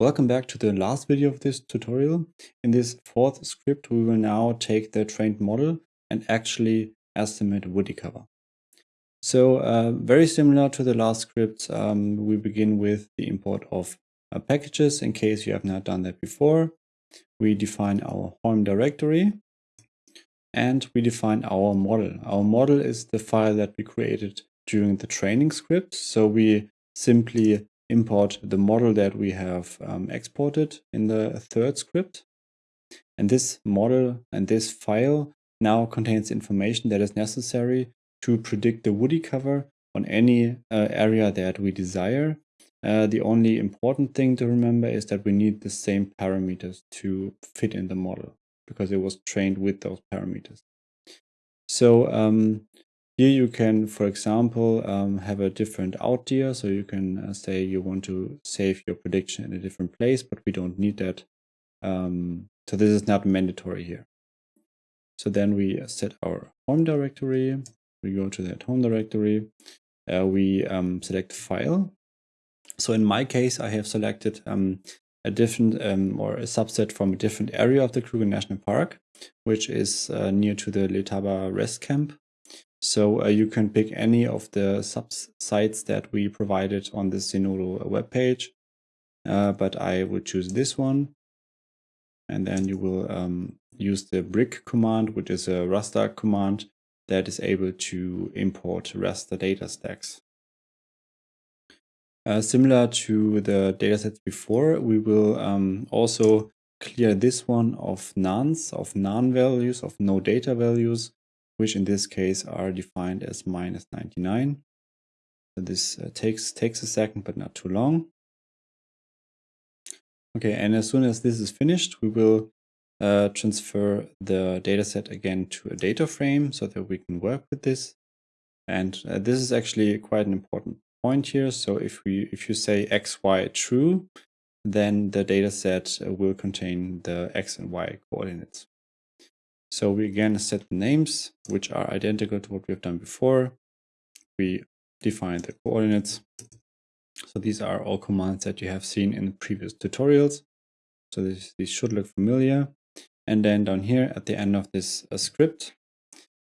Welcome back to the last video of this tutorial. In this fourth script, we will now take the trained model and actually estimate woody cover. So uh, very similar to the last script, um, we begin with the import of uh, packages in case you have not done that before. We define our home directory and we define our model. Our model is the file that we created during the training script. So we simply import the model that we have um, exported in the third script. And this model and this file now contains information that is necessary to predict the woody cover on any uh, area that we desire. Uh, the only important thing to remember is that we need the same parameters to fit in the model because it was trained with those parameters. So um, here you can, for example, um, have a different outdir. So you can uh, say you want to save your prediction in a different place, but we don't need that. Um, so this is not mandatory here. So then we set our home directory. We go to that home directory. Uh, we um, select file. So in my case, I have selected um, a different um, or a subset from a different area of the Kruger National Park, which is uh, near to the Letaba rest camp. So uh, you can pick any of the sub sites that we provided on the Zenodo webpage, uh, but I would choose this one. And then you will um, use the brick command, which is a raster command that is able to import raster data stacks. Uh, similar to the datasets before, we will um, also clear this one of nones, of non values, of no data values, which in this case are defined as minus 99. So this uh, takes, takes a second, but not too long. Okay, and as soon as this is finished, we will uh, transfer the dataset again to a data frame so that we can work with this. And uh, this is actually quite an important point here. So if we if you say x, y true, then the dataset uh, will contain the x and y coordinates. So we again set the names, which are identical to what we've done before. We define the coordinates. So these are all commands that you have seen in previous tutorials. So this, these should look familiar. And then down here at the end of this uh, script,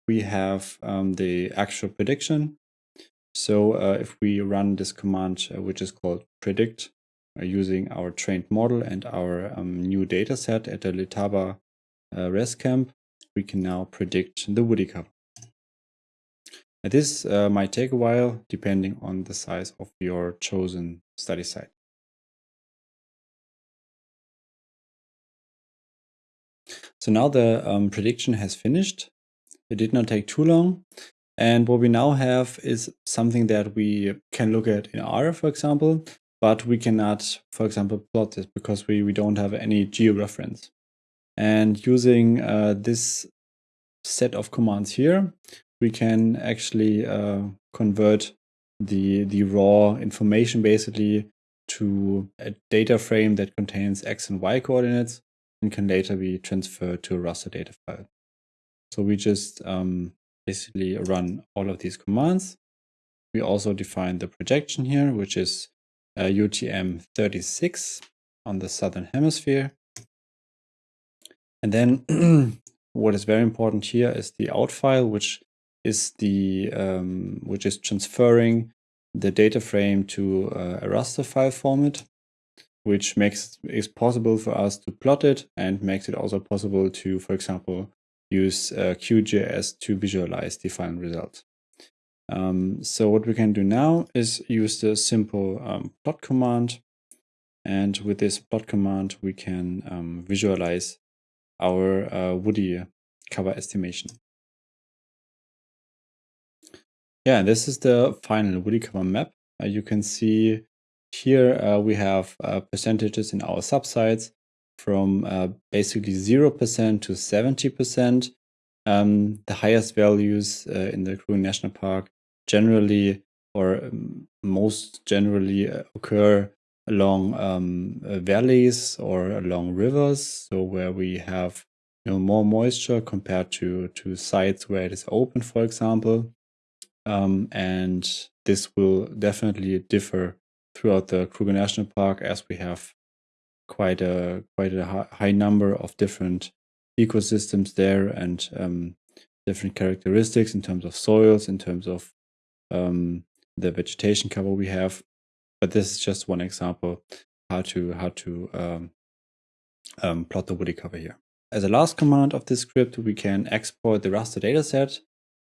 we have um, the actual prediction. So uh, if we run this command, uh, which is called predict, uh, using our trained model and our um, new data set at the Letaba uh, rest camp, we can now predict the woody cover. This uh, might take a while depending on the size of your chosen study site. So now the um, prediction has finished. It did not take too long. And what we now have is something that we can look at in R, for example, but we cannot, for example, plot this because we, we don't have any georeference. And using uh, this set of commands here, we can actually uh, convert the, the raw information basically to a data frame that contains x and y coordinates and can later be transferred to a raster data file. So we just um, basically run all of these commands. We also define the projection here, which is uh, UTM 36 on the southern hemisphere. And then what is very important here is the out file, which is the um, which is transferring the data frame to uh, a raster file format, which makes it possible for us to plot it and makes it also possible to, for example, use uh, QGIS to visualize the final result. Um, so what we can do now is use the simple um, plot command. And with this plot command, we can um, visualize our uh, woody cover estimation. Yeah, this is the final woody cover map. Uh, you can see here uh, we have uh, percentages in our subsites from uh, basically 0% to 70%. Um, the highest values uh, in the Kruger National Park generally or um, most generally uh, occur along um, uh, valleys or along rivers. So where we have you know, more moisture compared to, to sites where it is open, for example. Um, and this will definitely differ throughout the Kruger National Park as we have quite a quite a high number of different ecosystems there and um, different characteristics in terms of soils, in terms of um, the vegetation cover we have. But this is just one example how to how to um, um, plot the woody cover here. As a last command of this script, we can export the raster dataset.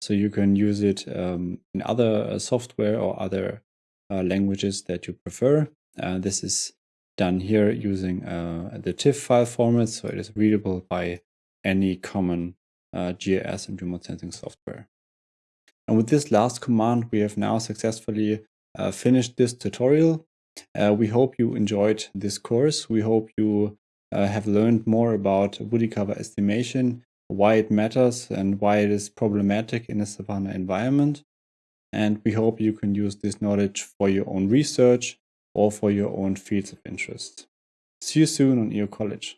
So you can use it um, in other uh, software or other uh, languages that you prefer. Uh, this is done here using uh, the TIFF file format, so it is readable by any common uh, GIS and remote sensing software. And with this last command, we have now successfully uh, finished this tutorial. Uh, we hope you enjoyed this course. We hope you uh, have learned more about woody cover estimation, why it matters and why it is problematic in a savanna environment. And we hope you can use this knowledge for your own research or for your own fields of interest. See you soon on EO College.